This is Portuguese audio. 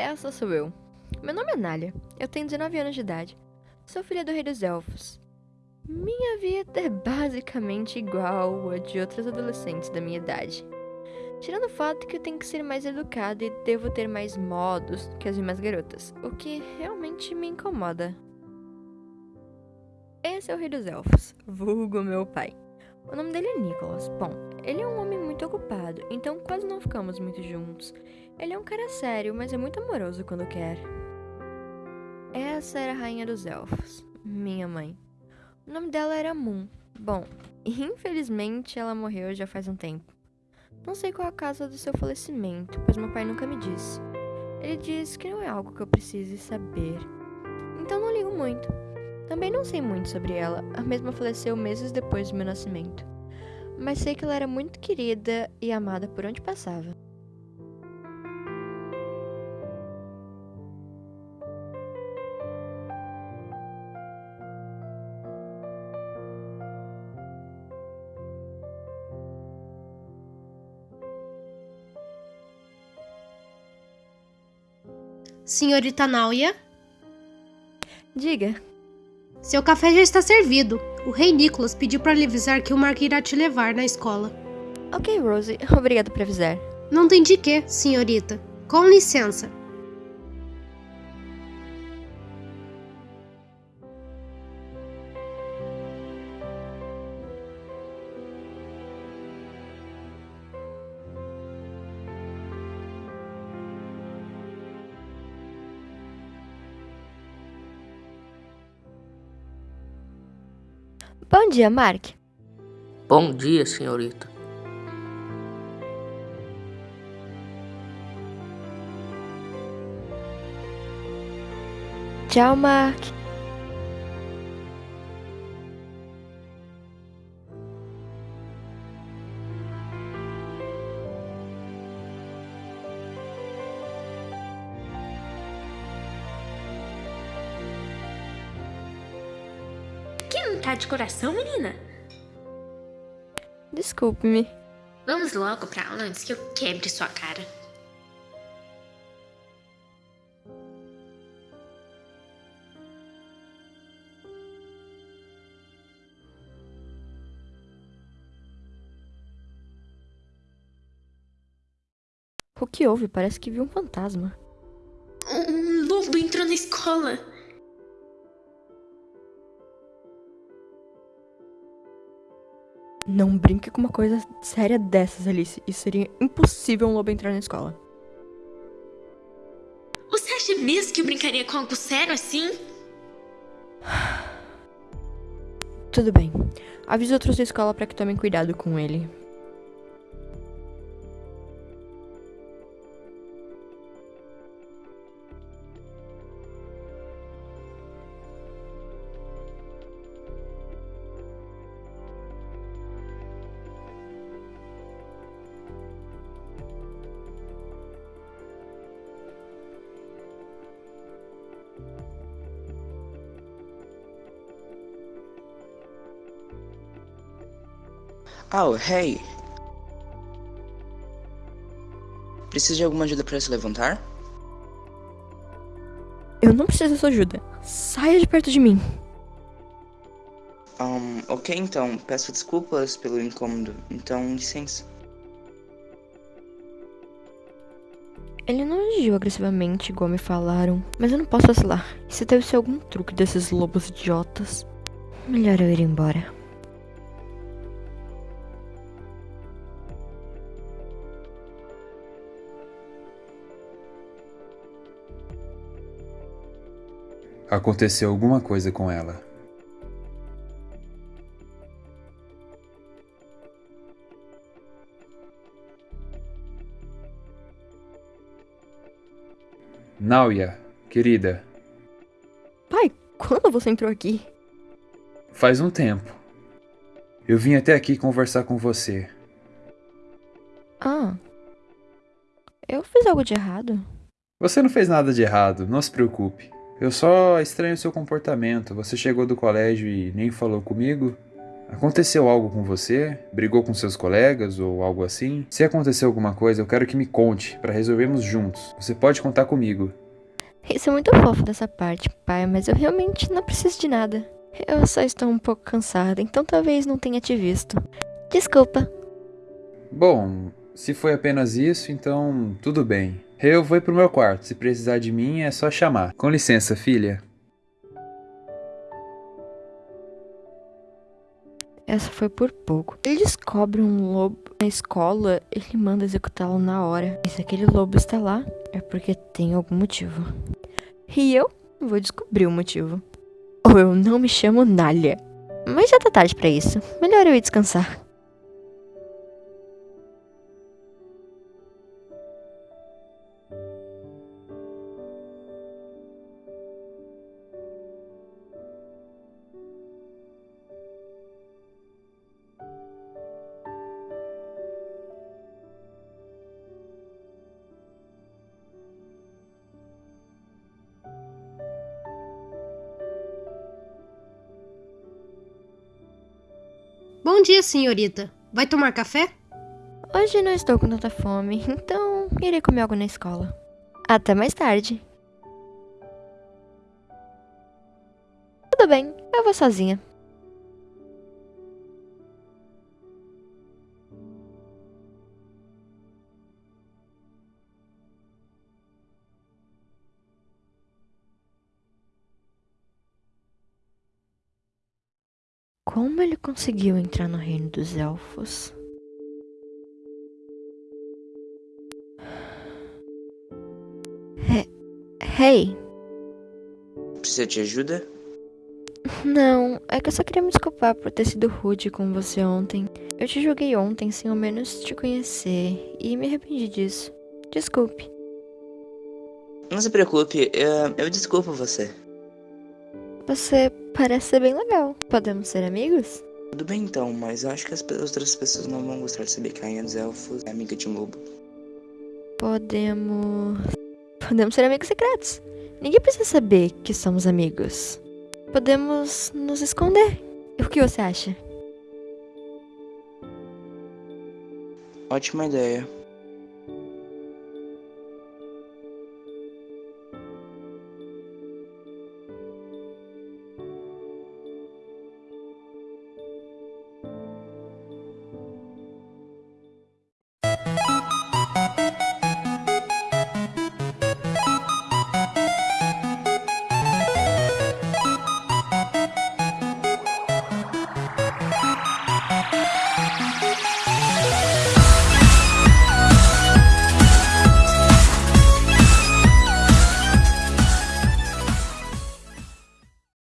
essa sou eu. Meu nome é Nália. Eu tenho 19 anos de idade. Sou filha do Rei dos Elfos. Minha vida é basicamente igual a de outros adolescentes da minha idade. Tirando o fato que eu tenho que ser mais educada e devo ter mais modos que as demais garotas, o que realmente me incomoda. Esse é o Rei dos Elfos, vulgo meu pai. O nome dele é Nicholas. Bom, ele é um homem muito ocupado, então quase não ficamos muito juntos. Ele é um cara sério, mas é muito amoroso quando quer. Essa era a Rainha dos Elfos, minha mãe. O nome dela era Moon. Bom, infelizmente ela morreu já faz um tempo. Não sei qual a causa do seu falecimento, pois meu pai nunca me disse. Ele diz que não é algo que eu precise saber. Então não ligo muito. Também não sei muito sobre ela, a mesma faleceu meses depois do meu nascimento. Mas sei que ela era muito querida e amada por onde passava. Senhorita Náuia? Diga. Seu café já está servido. O rei Nicholas pediu para lhe avisar que o Mark irá te levar na escola. Ok, Rose. Obrigado por avisar. Não tem de quê, senhorita. Com licença. Bom dia, Mark. Bom dia, senhorita. Tchau, Mark. Tá de coração, menina? Desculpe-me. Vamos logo pra aula antes que eu quebre sua cara. O que houve? Parece que viu um fantasma. Um lobo entrou na escola. Não brinque com uma coisa séria dessas, Alice. Isso seria impossível um lobo entrar na escola. Você acha mesmo que eu brincaria com algo sério assim? Tudo bem. Avise outros da escola para que tomem cuidado com ele. Oh, hey! Precisa de alguma ajuda para se levantar? Eu não preciso da sua ajuda. Saia de perto de mim. Um, ok então, peço desculpas pelo incômodo, então licença. Ele não agiu agressivamente, igual me falaram, mas eu não posso vacilar. Isso deve ser algum truque desses lobos idiotas. Melhor eu ir embora. Aconteceu alguma coisa com ela. Náuia, querida, Pai, quando você entrou aqui? faz um tempo. Eu vim até aqui conversar com você. Ah. Eu fiz algo de errado? Você não fez nada de errado, não se preocupe. Eu só estranho seu comportamento. Você chegou do colégio e nem falou comigo? Aconteceu algo com você? Brigou com seus colegas ou algo assim? Se aconteceu alguma coisa, eu quero que me conte para resolvermos juntos. Você pode contar comigo. Isso é muito fofo dessa parte, pai, mas eu realmente não preciso de nada. Eu só estou um pouco cansada, então talvez não tenha te visto. Desculpa. Bom, se foi apenas isso, então tudo bem. Eu vou pro meu quarto. Se precisar de mim, é só chamar. Com licença, filha. Essa foi por pouco. Ele descobre um lobo na escola, ele manda executá-lo na hora. E se aquele lobo está lá, é porque tem algum motivo. E eu vou descobrir o motivo. Ou eu não me chamo Nália. Mas já tá tarde pra isso. Melhor eu ir descansar. Bom dia, senhorita. Vai tomar café? Hoje não estou com tanta fome, então irei comer algo na escola. Até mais tarde. Tudo bem, eu vou sozinha. Como ele conseguiu entrar no reino dos elfos? He- Hey, Precisa de ajuda? não, é que eu só queria me desculpar por ter sido rude com você ontem. Eu te julguei ontem sem ao menos te conhecer e me arrependi disso. Desculpe. Não se preocupe, eu, eu desculpo você. Você parece ser bem legal. Podemos ser amigos? Tudo bem então, mas eu acho que as outras pessoas não vão gostar de saber que a Rainha dos Elfos é amiga de um lobo. Podemos. Podemos ser amigos secretos. Ninguém precisa saber que somos amigos. Podemos nos esconder. O que você acha? Ótima ideia.